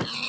you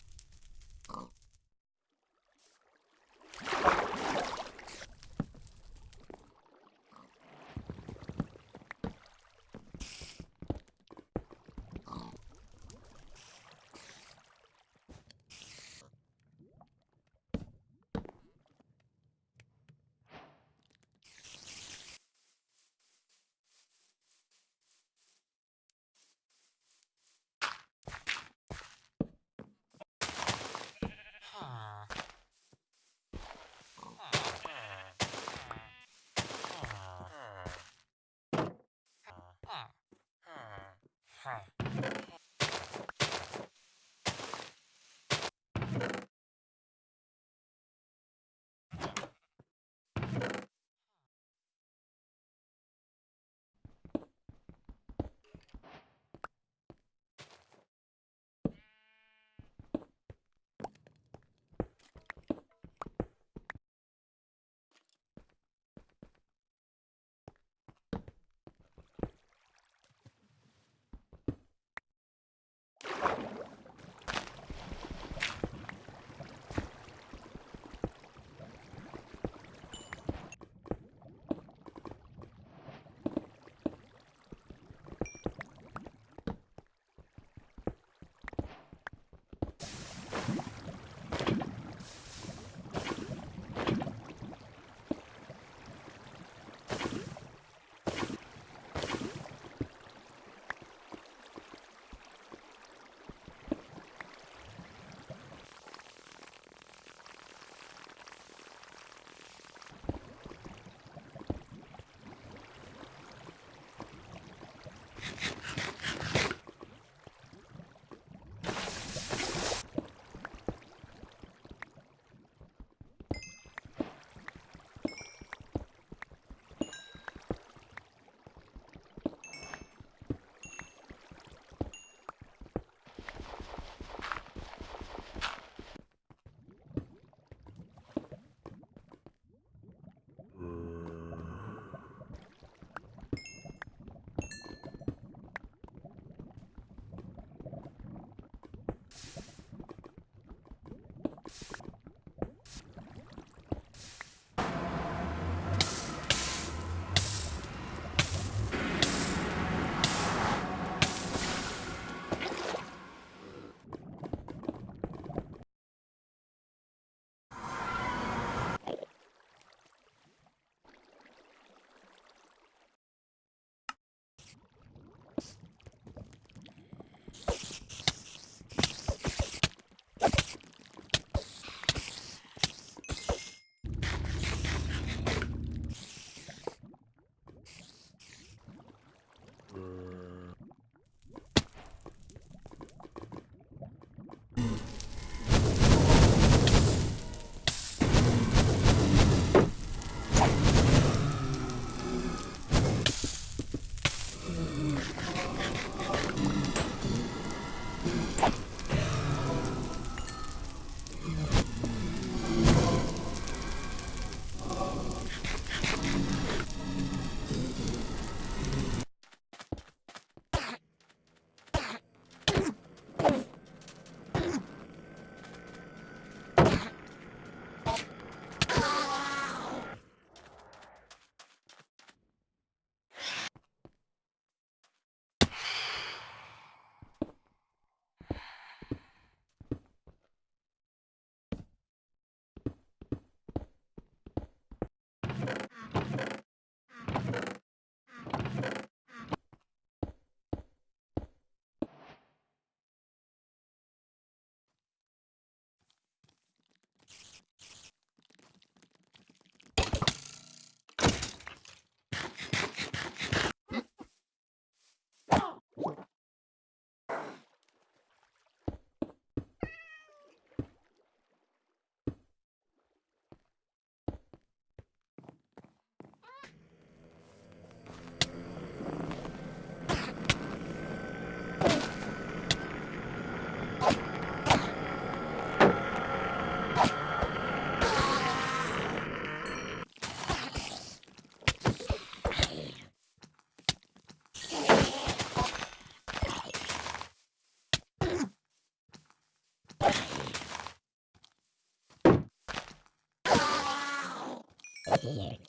here.